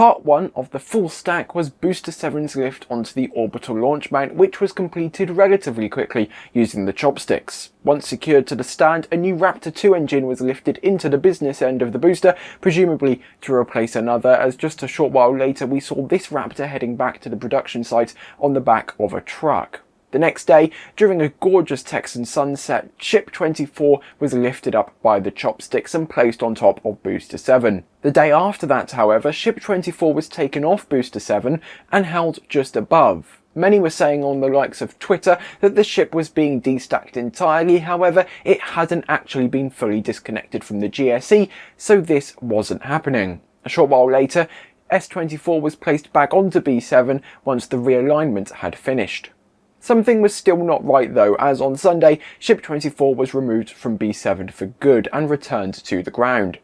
Part 1 of the full stack was Booster 7's lift onto the orbital launch mount which was completed relatively quickly using the chopsticks. Once secured to the stand, a new Raptor 2 engine was lifted into the business end of the booster, presumably to replace another as just a short while later we saw this Raptor heading back to the production site on the back of a truck. The next day, during a gorgeous Texan sunset, Ship 24 was lifted up by the chopsticks and placed on top of Booster 7. The day after that, however, Ship 24 was taken off Booster 7 and held just above. Many were saying on the likes of Twitter that the ship was being destacked entirely, however, it hadn't actually been fully disconnected from the GSE, so this wasn't happening. A short while later, S24 was placed back onto B7 once the realignment had finished. Something was still not right though, as on Sunday, Ship 24 was removed from B7 for good and returned to the ground.